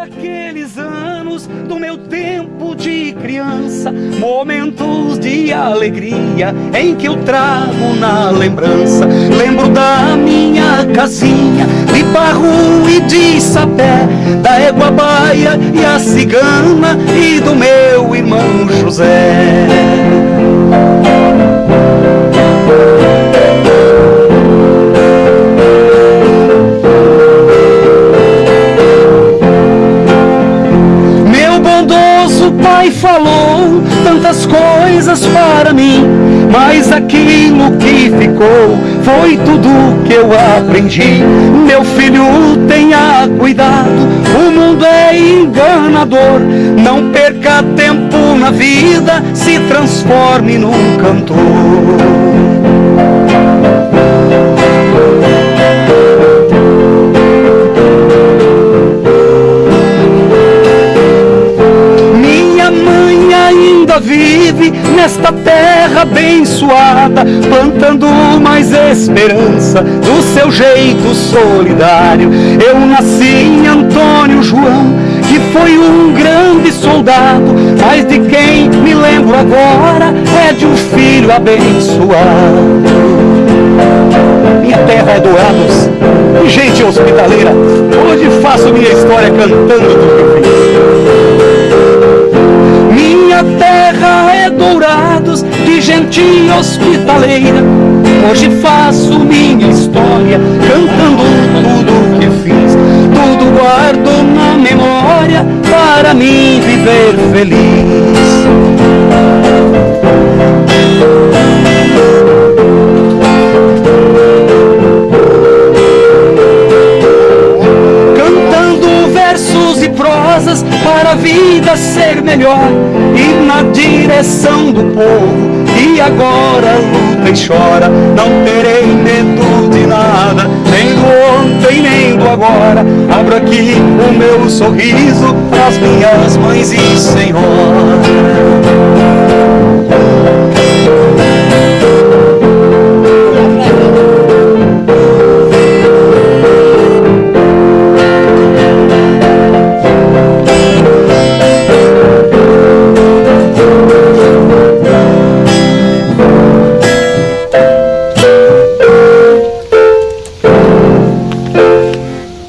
aqueles anos do meu tempo de criança, momentos de alegria em que eu trago na lembrança. Lembro da minha casinha de barro e de sapé, da égua baia e a cigana e do meu irmão José. Pai falou tantas coisas para mim, mas aquilo que ficou foi tudo que eu aprendi. Meu filho, tenha cuidado, o mundo é enganador. Não perca tempo na vida, se transforme num cantor. Vive nesta terra abençoada, plantando mais esperança do seu jeito solidário. Eu nasci em Antônio João, que foi um grande soldado, mas de quem me lembro agora é de um filho abençoado. Minha terra é Dourados, gente hospitaleira, hoje faço minha história cantando do gente hospitaleira. Hoje faço minha história cantando tudo que fiz. Tudo guardo na memória para mim viver feliz. Para a vida ser melhor e na direção do povo. E agora luta e chora, não terei medo de nada, nem do ontem nem do agora. Abro aqui o meu sorriso para as minhas mães e senhoras.